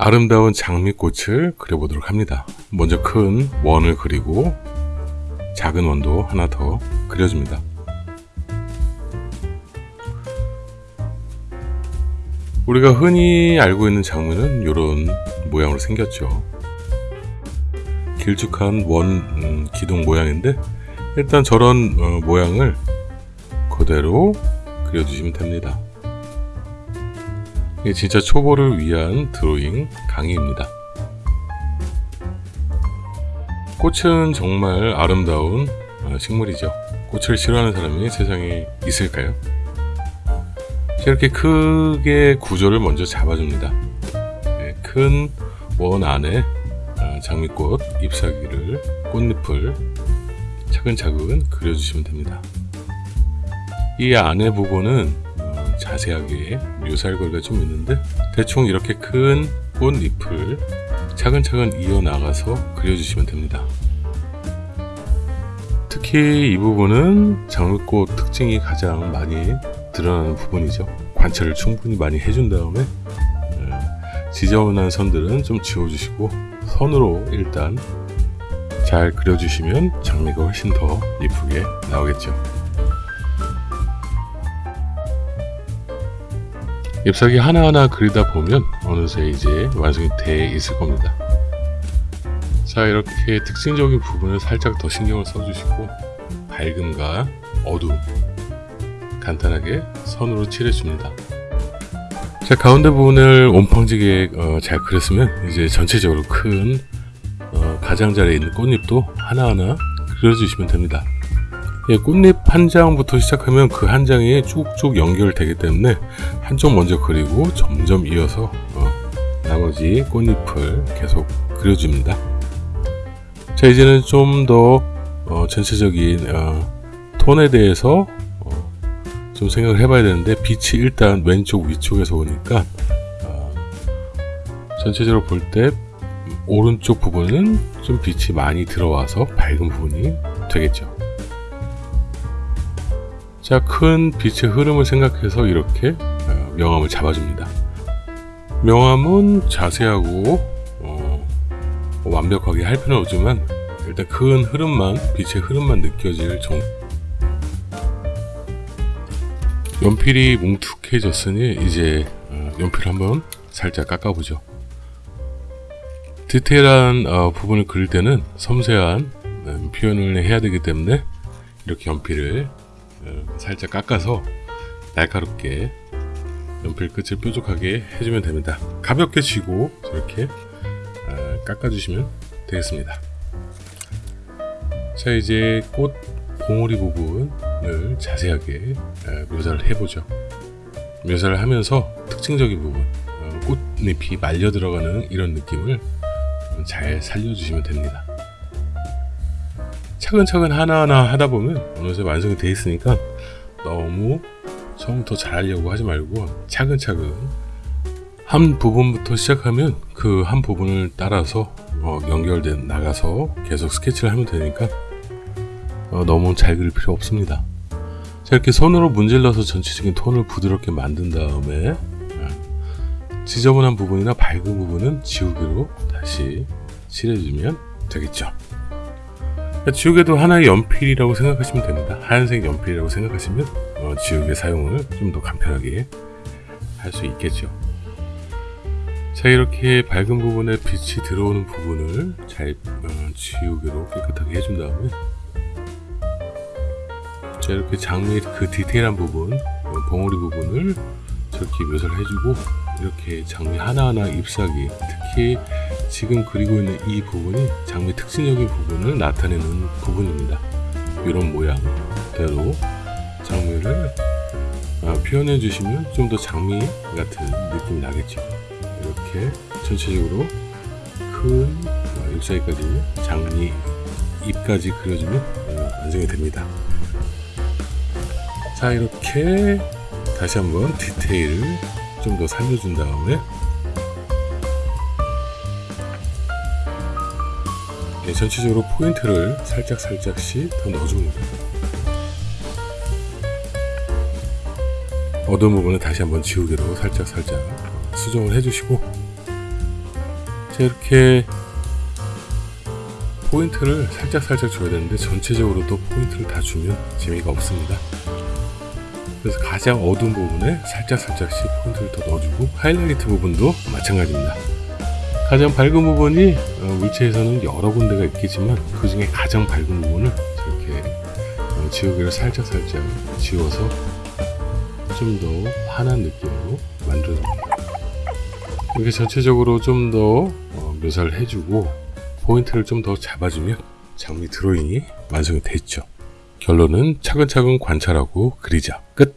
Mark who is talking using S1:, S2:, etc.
S1: 아름다운 장미꽃을 그려보도록 합니다. 먼저 큰 원을 그리고 작은 원도 하나 더 그려줍니다. 우리가 흔히 알고 있는 장미는 이런 모양으로 생겼죠. 길쭉한 원 음, 기둥 모양인데 일단 저런 어, 모양을 그대로 그려주시면 됩니다. 이게 진짜 초보를 위한 드로잉 강의입니다. 꽃은 정말 아름다운 어, 식물이죠. 꽃을 싫어하는 사람이 세상에 있을까요? 이렇게 크게 구조를 먼저 잡아줍니다. 네, 큰원 안에 어, 장미꽃 잎사귀를 꽃잎을 차근차근 그려주시면 됩니다. 이 안에 부분은 어, 자세하게 묘사할 거리가 좀 있는데 대충 이렇게 큰 꽃잎을 차근차근 이어나가서 그려주시면 됩니다. 특히 이 부분은 장미꽃 특징이 가장 많이 드러나는 부분이죠. 관찰을 충분히 많이 해준 다음에 어, 지저분한 선들은 좀 지워주시고 선으로 일단 잘 그려주시면 장미가 훨씬 더 이쁘게 나오겠죠. 잎사귀 하나하나 그리다 보면 어느새 이제 완성이 돼 있을 겁니다. 자 이렇게 특징적인 부분을 살짝 더 신경을 써주시고 밝음과 어두움 간단하게 선으로 칠해줍니다. 자 가운데 부분을 온팡지게 어, 잘 그렸으면 이제 전체적으로 큰 어, 가장자리에 있는 꽃잎도 하나하나 그려주시면 됩니다. 예, 꽃잎 한 장부터 시작하면 그 한 장이 쭉쭉 연결되기 때문에 한쪽 먼저 그리고 점점 이어서 어, 나머지 꽃잎을 계속 그려줍니다. 자 이제는 좀더 어, 전체적인 어, 톤에 대해서 어, 좀 생각을 해봐야 되는데 빛이 일단 왼쪽 위쪽에서 오니까 어, 전체적으로 볼 때 오른쪽 부분은 좀 빛이 많이 들어와서 밝은 부분이 되겠죠. 자, 큰 빛의 흐름을 생각해서 이렇게 어, 명암을 잡아줍니다. 명암은 자세하고 어, 완벽하게 할 필요는 없지만 일단 큰 흐름만 빛의 흐름만 느껴질 정도 연필이 뭉툭해졌으니 이제 어, 연필 한번 살짝 깎아보죠. 디테일한 어, 부분을 그릴 때는 섬세한 음, 표현을 해야 되기 때문에 이렇게 연필을 어, 살짝 깎아서 날카롭게 연필 끝을 뾰족하게 해주면 됩니다. 가볍게 쥐고 이렇게 어, 깎아주시면 되겠습니다. 자 이제 꽃 봉오리 부분을 자세하게 어, 묘사를 해보죠. 묘사를 하면서 특징적인 부분 꽃잎이 말려 들어가는 이런 느낌을 잘 살려주시면 됩니다. 차근차근 하나하나 하다 보면 어느새 완성이 되어 있으니까 너무 처음부터 잘하려고 하지 말고 차근차근 한 부분부터 시작하면 그 한 부분을 따라서 어, 연결돼 나가서 계속 스케치를 하면 되니까 어, 너무 잘 그릴 필요 없습니다. 자 이렇게 손으로 문질러서 전체적인 톤을 부드럽게 만든 다음에 어, 지저분한 부분이나 밝은 부분은 지우개로 다시 칠해주면 되겠죠 지우개도 하나의 연필이라고 생각하시면 됩니다. 하얀색 연필이라고 생각하시면 어, 지우개 사용을 좀 더 간편하게 할 수 있겠죠. 자 이렇게 밝은 부분에 빛이 들어오는 부분을 잘 어, 지우개로 깨끗하게 해준 다음에 자 이렇게 장미의 그 디테일한 부분 어, 봉우리 부분을 저렇게 묘사를 해주고 이렇게 장미 하나하나 잎사귀 특히 지금 그리고 있는 이 부분이 장미 특징적인 부분을 나타내는 부분입니다. 이런 모양대로 장미를 아, 표현해 주시면 좀 더 장미 같은 느낌이 나겠죠. 이렇게 전체적으로 큰 아, 잎사귀까지 장미 잎까지 그려주면 어, 완성이 됩니다. 자 이렇게 다시 한번 디테일을 좀 더 살려준 다음에 네, 전체적으로 포인트를 살짝 살짝씩 더 넣어줍니다 어두운 부분은 다시 한번 지우개로 살짝 살짝 수정을 해주시고 자 이렇게 포인트를 살짝 살짝 줘야 되는데 전체적으로 또 포인트를 다 주면 재미가 없습니다. 그래서 가장 어두운 부분에 살짝 살짝씩 포인트를 더 넣어주고 하이라이트 부분도 마찬가지입니다. 가장 밝은 부분이 어, 물체에서는 여러 군데가 있겠지만 그 중에 가장 밝은 부분을 이렇게 어, 지우개를 살짝 살짝 지워서 좀 더 환한 느낌으로 만들어줍니다. 이렇게 전체적으로 좀 더 묘사를 해주고 포인트를 좀 더 잡아주면 장미 드로잉이 완성이 됐죠. 결론은 차근차근 관찰하고 그리자. 끝.